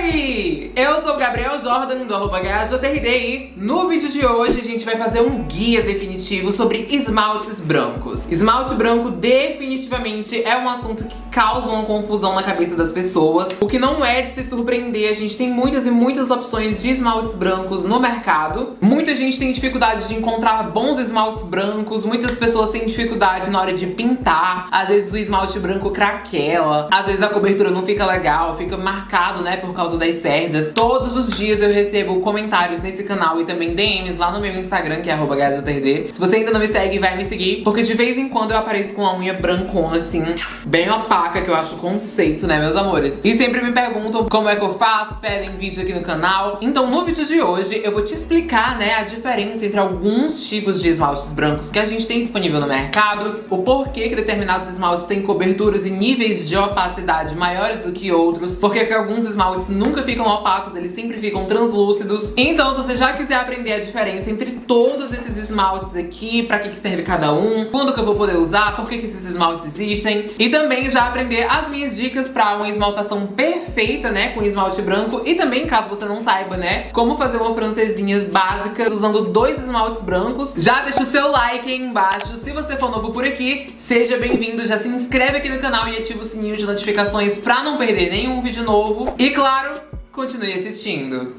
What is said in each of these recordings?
Oi! Eu sou o Gabriel Jordan, do arroba e no vídeo de hoje a gente vai fazer um guia definitivo sobre esmaltes brancos. Esmalte branco definitivamente é um assunto que causa uma confusão na cabeça das pessoas, o que não é de se surpreender, a gente tem muitas e muitas opções de esmaltes brancos no mercado. Muita gente tem dificuldade de encontrar bons esmaltes brancos, muitas pessoas têm dificuldade na hora de pintar, às vezes o esmalte branco craquela, às vezes a cobertura não fica legal, fica marcado, né, por causa das cerdas. Todos os dias eu recebo comentários nesse canal e também DMs lá no meu Instagram, que é arroba Se você ainda não me segue, vai me seguir, porque de vez em quando eu apareço com uma unha brancona, assim, bem opaca, que eu acho conceito, né, meus amores? E sempre me perguntam como é que eu faço, pedem vídeo aqui no canal. Então, no vídeo de hoje, eu vou te explicar, né, a diferença entre alguns tipos de esmaltes brancos que a gente tem disponível no mercado, o porquê que determinados esmaltes têm coberturas e níveis de opacidade maiores do que outros, porque que alguns esmaltes nunca ficam opacos, eles sempre ficam translúcidos. Então, se você já quiser aprender a diferença entre todos esses esmaltes aqui, pra que, que serve cada um, quando que eu vou poder usar, por que, que esses esmaltes existem, e também já aprender as minhas dicas pra uma esmaltação perfeita, né, com esmalte branco, e também, caso você não saiba, né, como fazer uma francesinha básica usando dois esmaltes brancos. Já deixa o seu like aí embaixo. Se você for novo por aqui, seja bem-vindo, já se inscreve aqui no canal e ativa o sininho de notificações pra não perder nenhum vídeo novo. E claro, continue assistindo.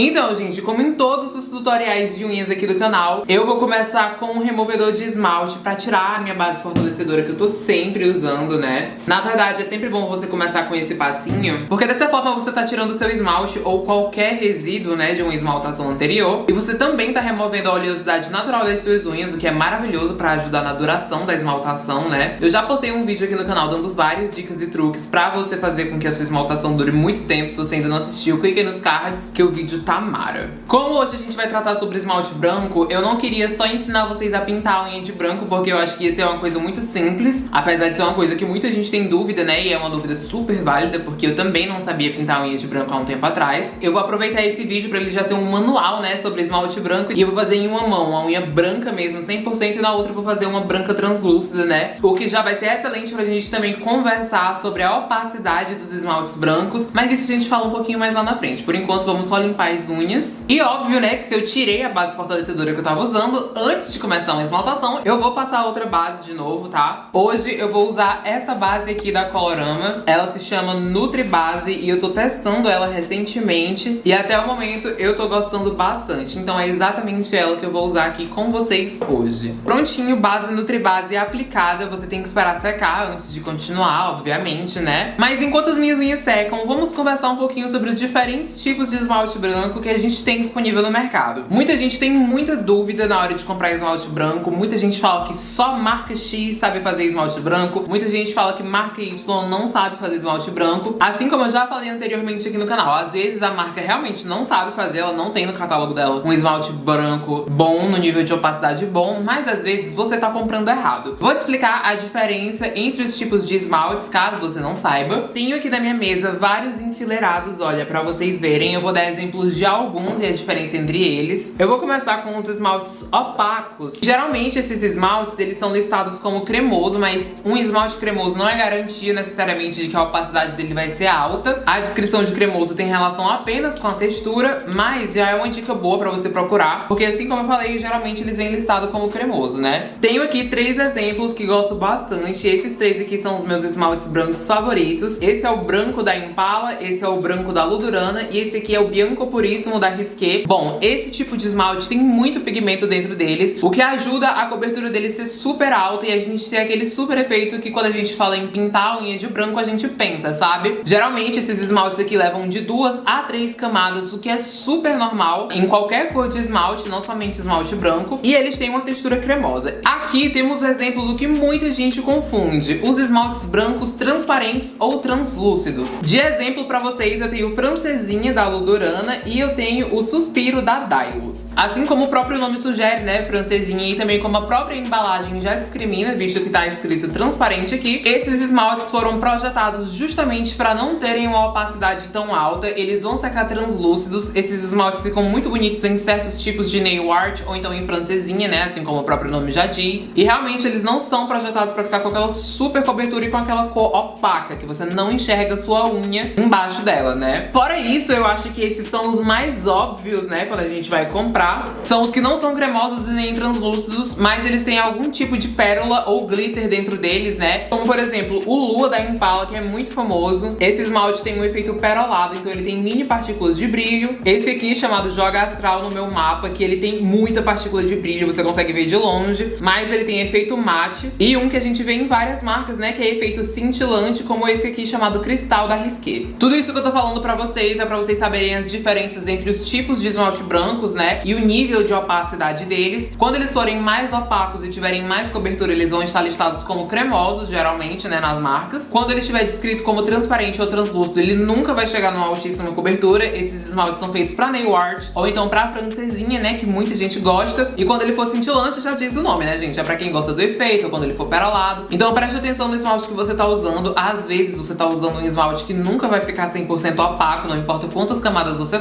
Então, gente, como em todos os tutoriais de unhas aqui do canal, eu vou começar com um removedor de esmalte pra tirar a minha base fortalecedora que eu tô sempre usando, né? Na verdade, é sempre bom você começar com esse passinho, porque dessa forma você tá tirando o seu esmalte ou qualquer resíduo, né, de uma esmaltação anterior. E você também tá removendo a oleosidade natural das suas unhas, o que é maravilhoso pra ajudar na duração da esmaltação, né? Eu já postei um vídeo aqui no canal dando várias dicas e truques pra você fazer com que a sua esmaltação dure muito tempo. Se você ainda não assistiu, clique aí nos cards que o vídeo Tamara. Como hoje a gente vai tratar sobre esmalte branco, eu não queria só ensinar vocês a pintar a unha de branco, porque eu acho que isso é uma coisa muito simples, apesar de ser uma coisa que muita gente tem dúvida, né, e é uma dúvida super válida, porque eu também não sabia pintar a unha de branco há um tempo atrás. Eu vou aproveitar esse vídeo pra ele já ser um manual, né, sobre esmalte branco, e eu vou fazer em uma mão, uma unha branca mesmo, 100%, e na outra eu vou fazer uma branca translúcida, né, o que já vai ser excelente pra gente também conversar sobre a opacidade dos esmaltes brancos, mas isso a gente fala um pouquinho mais lá na frente. Por enquanto, vamos só limpar as unhas. E óbvio, né, que se eu tirei a base fortalecedora que eu tava usando antes de começar uma esmaltação, eu vou passar outra base de novo, tá? Hoje eu vou usar essa base aqui da Colorama. Ela se chama Nutri Base e eu tô testando ela recentemente e até o momento eu tô gostando bastante. Então é exatamente ela que eu vou usar aqui com vocês hoje. Prontinho, base Nutri Base aplicada. Você tem que esperar secar antes de continuar, obviamente, né? Mas enquanto as minhas unhas secam, vamos conversar um pouquinho sobre os diferentes tipos de esmalte branco branco que a gente tem disponível no mercado. Muita gente tem muita dúvida na hora de comprar esmalte branco, muita gente fala que só marca X sabe fazer esmalte branco, muita gente fala que marca Y não sabe fazer esmalte branco. Assim como eu já falei anteriormente aqui no canal, às vezes a marca realmente não sabe fazer, ela não tem no catálogo dela um esmalte branco bom, no nível de opacidade bom, mas às vezes você tá comprando errado. Vou te explicar a diferença entre os tipos de esmaltes, caso você não saiba. Tenho aqui na minha mesa vários enfileirados, olha, pra vocês verem, eu vou dar exemplos de alguns e a diferença entre eles. Eu vou começar com os esmaltes opacos. Geralmente esses esmaltes, eles são listados como cremoso, mas um esmalte cremoso não é garantia necessariamente de que a opacidade dele vai ser alta. A descrição de cremoso tem relação apenas com a textura, mas já é uma dica boa pra você procurar, porque assim como eu falei, geralmente eles vêm listados como cremoso, né? Tenho aqui três exemplos que gosto bastante. Esses três aqui são os meus esmaltes brancos favoritos. Esse é o branco da Impala, esse é o branco da Ludurana e esse aqui é o Bianco Puríssimo da Risqué. Bom, esse tipo de esmalte tem muito pigmento dentro deles, o que ajuda a cobertura deles ser super alta e a gente ter aquele super efeito que quando a gente fala em pintar a unha de branco a gente pensa, sabe? Geralmente esses esmaltes aqui levam de duas a três camadas, o que é super normal em qualquer cor de esmalte, não somente esmalte branco, e eles têm uma textura cremosa. Aqui temos o exemplo do que muita gente confunde, os esmaltes brancos transparentes ou translúcidos. De exemplo pra vocês, eu tenho o Francesinha da Ludorana e eu tenho o Suspiro da Dailos. Assim como o próprio nome sugere, né, francesinha, e também como a própria embalagem já discrimina, visto que tá escrito transparente aqui, esses esmaltes foram projetados justamente para não terem uma opacidade tão alta, eles vão secar translúcidos, esses esmaltes ficam muito bonitos em certos tipos de nail art, ou então em francesinha, né, assim como o próprio nome já diz, e realmente eles não são projetados para ficar com aquela super cobertura e com aquela cor opaca, que você não enxerga sua unha embaixo dela, né. Fora isso, eu acho que esses são os mais óbvios, né, quando a gente vai comprar, são os que não são cremosos e nem translúcidos, mas eles têm algum tipo de pérola ou glitter dentro deles, né, como por exemplo, o Lua da Impala, que é muito famoso, esse esmalte tem um efeito perolado, então ele tem mini partículas de brilho, esse aqui chamado Joga Astral no meu mapa, que ele tem muita partícula de brilho, você consegue ver de longe, mas ele tem efeito mate, e um que a gente vê em várias marcas, né, que é efeito cintilante, como esse aqui chamado Cristal da Risqué. Tudo isso que eu tô falando pra vocês é pra vocês saberem as diferenças entre os tipos de esmalte brancos, né, e o nível de opacidade deles. Quando eles forem mais opacos e tiverem mais cobertura, eles vão estar listados como cremosos, geralmente, né, nas marcas. Quando ele estiver descrito como transparente ou translúcido, ele nunca vai chegar numa altíssima cobertura. Esses esmaltes são feitos pra nail art, ou então pra francesinha, né, que muita gente gosta. E quando ele for cintilante, já diz o nome, né, gente? É pra quem gosta do efeito, ou quando ele for perolado. Então preste atenção no esmalte que você tá usando. Às vezes você tá usando um esmalte que nunca vai ficar 100% opaco, não importa quantas camadas você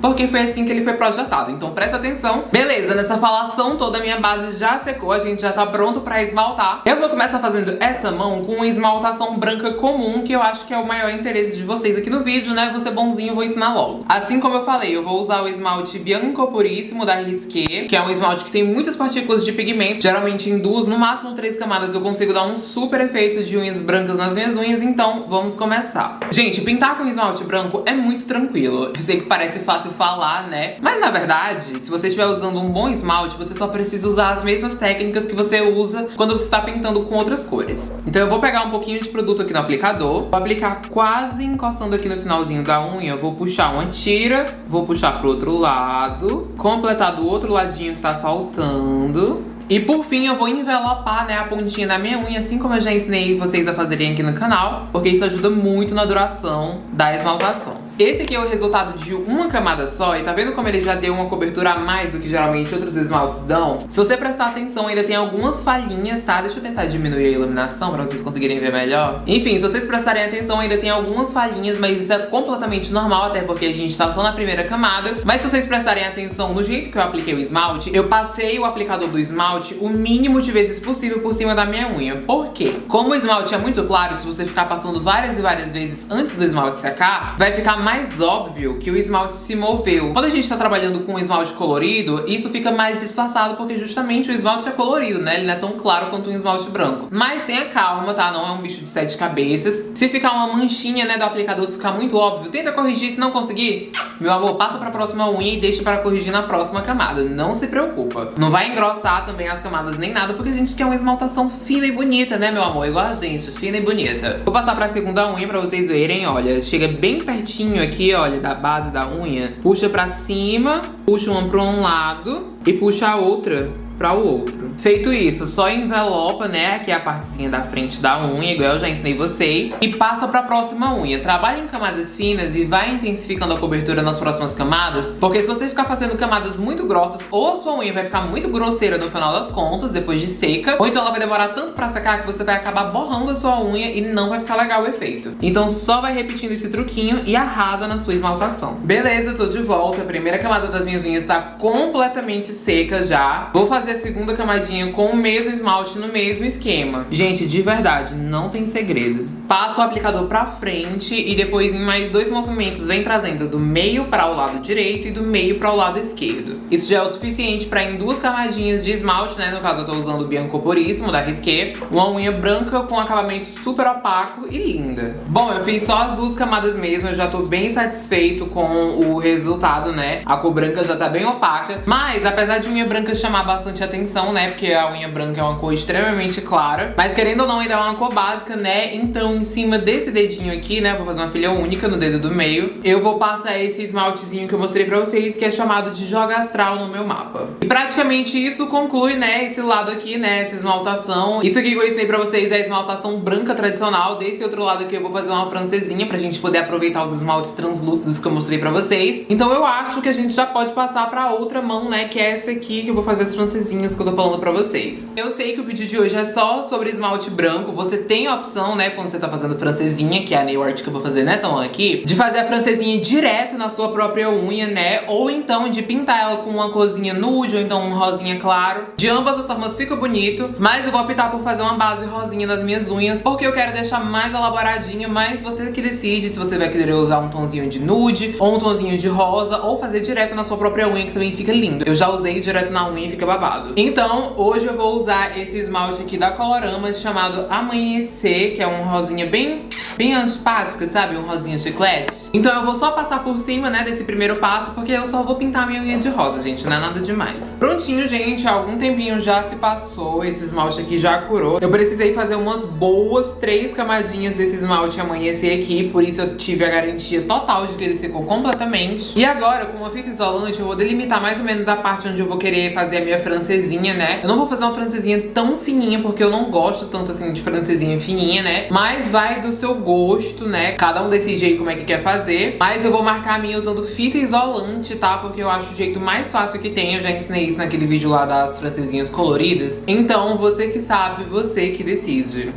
porque foi assim que ele foi projetado. Então presta atenção. Beleza, nessa falação toda a minha base já secou, a gente já tá pronto pra esmaltar. Eu vou começar fazendo essa mão com uma esmaltação branca comum, que eu acho que é o maior interesse de vocês aqui no vídeo, né? Ser bonzinho, vou ensinar logo. Assim como eu falei, eu vou usar o esmalte Bianco Puríssimo da Risqué, que é um esmalte que tem muitas partículas de pigmento, geralmente em duas, no máximo três camadas, eu consigo dar um super efeito de unhas brancas nas minhas unhas, então vamos começar. Gente, pintar com esmalte branco é muito tranquilo. Eu sei que parece fácil falar, né? Mas na verdade, se você estiver usando um bom esmalte, você só precisa usar as mesmas técnicas que você usa quando você está pintando com outras cores. Então eu vou pegar um pouquinho de produto aqui no aplicador, vou aplicar quase encostando aqui no finalzinho da unha, vou puxar uma tira, vou puxar pro outro lado, completar do outro ladinho que tá faltando. E por fim eu vou envelopar né, a pontinha da minha unha, assim como eu já ensinei vocês a fazerem aqui no canal, porque isso ajuda muito na duração da esmaltação. Esse aqui é o resultado de uma camada só, e tá vendo como ele já deu uma cobertura a mais do que geralmente outros esmaltes dão? Se você prestar atenção, ainda tem algumas falhinhas, tá? Deixa eu tentar diminuir a iluminação pra vocês conseguirem ver melhor. Enfim, se vocês prestarem atenção, ainda tem algumas falhinhas, mas isso é completamente normal, até porque a gente tá só na primeira camada. Mas se vocês prestarem atenção no jeito que eu apliquei o esmalte, eu passei o aplicador do esmalte o mínimo de vezes possível por cima da minha unha. Por quê? Como o esmalte é muito claro, se você ficar passando várias e várias vezes antes do esmalte secar, vai ficar mais mais óbvio que o esmalte se moveu. Quando a gente tá trabalhando com um esmalte colorido, isso fica mais disfarçado porque justamente o esmalte é colorido, né? Ele não é tão claro quanto um esmalte branco. Mas tenha calma, tá? Não é um bicho de sete cabeças. Se ficar uma manchinha, né, do aplicador, se ficar muito óbvio, tenta corrigir. Se não conseguir, meu amor, passa pra próxima unha e deixa para corrigir na próxima camada. Não se preocupa. Não vai engrossar também as camadas nem nada, porque a gente quer uma esmaltação fina e bonita, né, meu amor? Igual a gente, fina e bonita. Vou passar pra segunda unha pra vocês verem, olha. Chega bem pertinho aqui, olha, da base da unha, puxa pra cima, puxa uma pra um lado e puxa a outra para o outro. Feito isso, só envelopa, né, aqui a partezinha da frente da unha, igual eu já ensinei vocês, e passa para a próxima unha. Trabalha em camadas finas e vai intensificando a cobertura nas próximas camadas, porque se você ficar fazendo camadas muito grossas, ou a sua unha vai ficar muito grosseira no final das contas, depois de seca, ou então ela vai demorar tanto para secar que você vai acabar borrando a sua unha e não vai ficar legal o efeito. Então só vai repetindo esse truquinho e arrasa na sua esmaltação. Beleza, tô de volta. A primeira camada das minhas unhas tá completamente seca já. Vou fazer fazer a segunda camadinha com o mesmo esmalte no mesmo esquema. Gente, de verdade, não tem segredo. Passa o aplicador pra frente e depois em mais dois movimentos vem trazendo do meio para o lado direito e do meio para o lado esquerdo. Isso já é o suficiente para em duas camadinhas de esmalte, né? No caso eu tô usando o Bianco Puríssimo da Risqué. Uma unha branca com acabamento super opaco e linda. Bom, eu fiz só as duas camadas mesmo, eu já tô bem satisfeito com o resultado, né? A cor branca já tá bem opaca, mas apesar de unha branca chamar bastante bastante atenção, né? Porque a unha branca é uma cor extremamente clara. Mas querendo ou não, ainda é uma cor básica, né? Então, em cima desse dedinho aqui, né? Vou fazer uma filha única no dedo do meio. Eu vou passar esse esmaltezinho que eu mostrei pra vocês, que é chamado de Joga Astral no meu mapa. E praticamente isso conclui, né? Esse lado aqui, né? Essa esmaltação. Isso aqui que eu ensinei pra vocês é a esmaltação branca tradicional. Desse outro lado aqui eu vou fazer uma francesinha pra gente poder aproveitar os esmaltes translúcidos que eu mostrei pra vocês. Então eu acho que a gente já pode passar pra outra mão, né? Que é essa aqui, que eu vou fazer as francesinhas que eu tô falando pra vocês. Eu sei que o vídeo de hoje é só sobre esmalte branco. Você tem a opção, né? Quando você tá fazendo francesinha, que é a nail art que eu vou fazer nessa mão aqui, de fazer a francesinha direto na sua própria unha, né? Ou então de pintar ela com uma corzinha nude, ou então um rosinha claro. De ambas as formas fica bonito, mas eu vou optar por fazer uma base rosinha nas minhas unhas, porque eu quero deixar mais elaboradinha, mas você que decide se você vai querer usar um tonzinho de nude, ou um tonzinho de rosa, ou fazer direto na sua própria unha, que também fica lindo. Eu já usei direto na unha e fica babado. Então, hoje eu vou usar esse esmalte aqui da Colorama, chamado Amanhecer, que é um rosinha bem bem antipática, sabe? Um rosinha chiclete. Então eu vou só passar por cima, né, desse primeiro passo, porque eu só vou pintar minha unha de rosa, gente, não é nada demais. Prontinho, gente, algum tempinho já se passou, esse esmalte aqui já curou. Eu precisei fazer umas boas três camadinhas desse esmalte amanhecer aqui, por isso eu tive a garantia total de que ele secou completamente. E agora, com uma fita isolante, eu vou delimitar mais ou menos a parte onde eu vou querer fazer a minha francesinha, né? Eu não vou fazer uma francesinha tão fininha, porque eu não gosto tanto assim de francesinha fininha, né? Mas vai do seu gosto né? Cada um decide aí como é que quer fazer. Mas eu vou marcar a minha usando fita isolante, tá? Porque eu acho o jeito mais fácil que tem. Eu já ensinei isso naquele vídeo lá das francesinhas coloridas. Então, você que sabe, você que decide.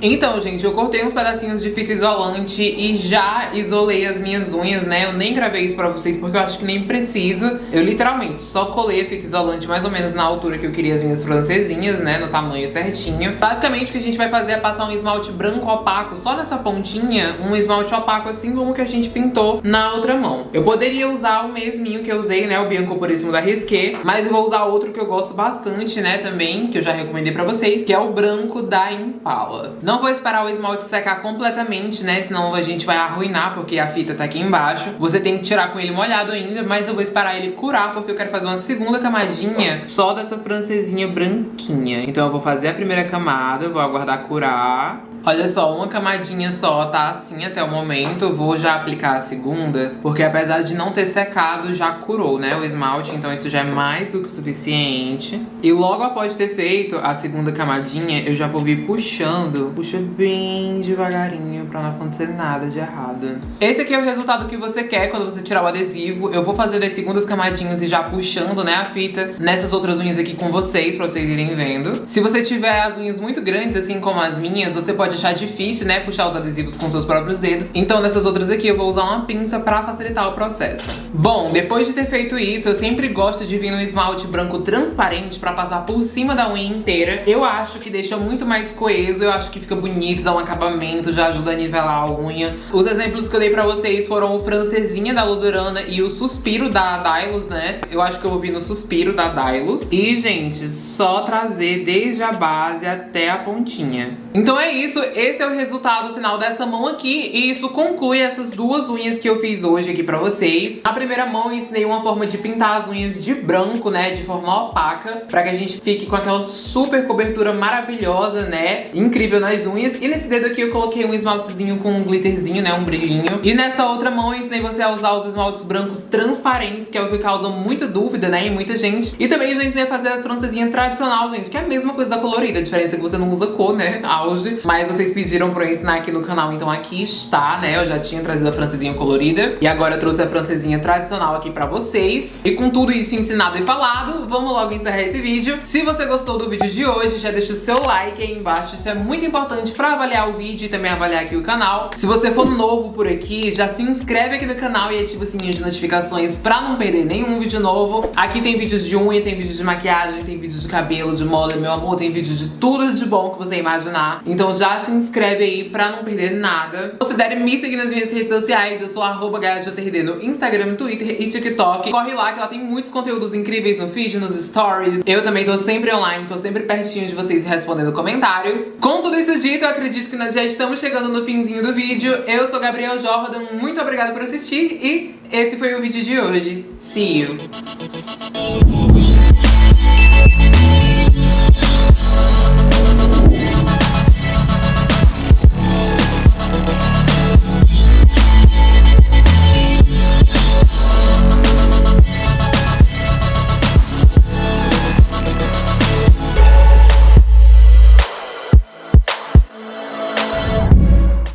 Então, gente, eu cortei uns pedacinhos de fita isolante e já isolei as minhas unhas, né? Eu nem gravei isso pra vocês porque eu acho que nem precisa. Eu literalmente só colei a fita isolante mais ou menos na altura que eu queria as minhas francesinhas, né? No tamanho certinho. Basicamente, o que a gente vai fazer é passar um esmalte branco opaco só nessa pontinha, um esmalte opaco assim como que a gente pintou na outra mão. Eu poderia usar o mesminho que eu usei, né? O Bianco Puríssimo da Risqué, mas eu vou usar outro que eu gosto bastante, né? Também, que eu já recomendei pra vocês, que é o branco da Impala. Não vou esperar o esmalte secar completamente, né? Senão a gente vai arruinar, porque a fita tá aqui embaixo. Você tem que tirar com ele molhado ainda, mas eu vou esperar ele curar, porque eu quero fazer uma segunda camadinha só dessa francesinha branquinha. Então eu vou fazer a primeira camada, vou aguardar curar. Olha só, uma camadinha só tá assim até o momento. Vou já aplicar a segunda, porque apesar de não ter secado, já curou, né, o esmalte. Então isso já é mais do que suficiente. E logo após ter feito a segunda camadinha, eu já vou vir puxando. Puxa bem devagarinho pra não acontecer nada de errado. Esse aqui é o resultado que você quer quando você tirar o adesivo. Eu vou fazer as segundas camadinhas e já puxando, né, a fita nessas outras unhas aqui com vocês, pra vocês irem vendo. Se você tiver as unhas muito grandes, assim como as minhas, você pode achar difícil, né, puxar os adesivos com seus próprios dedos. Então nessas outras aqui eu vou usar uma pinça pra facilitar o processo. Bom, depois de ter feito isso, eu sempre gosto de vir no esmalte branco transparente pra passar por cima da unha inteira. Eu acho que deixa muito mais coeso, eu acho que fica bonito, dá um acabamento, já ajuda a nivelar a unha. Os exemplos que eu dei pra vocês foram o Francesinha da Ludurana e o Suspiro da Dylos, né? Eu acho que eu vou vir no Suspiro da Dylos. E, gente, só trazer desde a base até a pontinha. Então é isso, esse é o resultado final dessa mão aqui e isso conclui essas duas unhas que eu fiz hoje aqui pra vocês. Na primeira mão eu ensinei uma forma de pintar as unhas de branco, né, de forma opaca, pra que a gente fique com aquela super cobertura maravilhosa, né, incrível nas unhas. E nesse dedo aqui eu coloquei um esmaltezinho com um glitterzinho, né, um brilhinho. E nessa outra mão eu ensinei você a usar os esmaltes brancos transparentes, que é o que causa muita dúvida, né, em muita gente. E também eu já ensinei a fazer a francesinha tradicional, gente, que é a mesma coisa da colorida, a diferença é que você não usa cor, né, auge, mas vocês pediram pra eu ensinar aqui no canal, então aqui está, né? Eu já tinha trazido a francesinha colorida e agora eu trouxe a francesinha tradicional aqui pra vocês. E com tudo isso ensinado e falado, vamos logo encerrar esse vídeo. Se você gostou do vídeo de hoje, já deixa o seu like aí embaixo, isso é muito importante pra avaliar o vídeo e também avaliar aqui o canal. Se você for novo por aqui, já se inscreve aqui no canal e ativa o sininho de notificações pra não perder nenhum vídeo novo. Aqui tem vídeos de unha, tem vídeos de maquiagem, tem vídeos de cabelo, de moda, meu amor, tem vídeos de tudo de bom que você imaginar. Então se inscreve aí pra não perder nada. Considere me seguir nas minhas redes sociais, eu sou arroba no Instagram, Twitter e TikTok. Corre lá que ela tem muitos conteúdos incríveis no feed, nos stories. Eu também tô sempre online, tô sempre pertinho de vocês respondendo comentários. Com tudo isso dito, eu acredito que nós já estamos chegando no finzinho do vídeo. Eu sou Gabriel Jordan, muito obrigada por assistir e esse foi o vídeo de hoje. See you!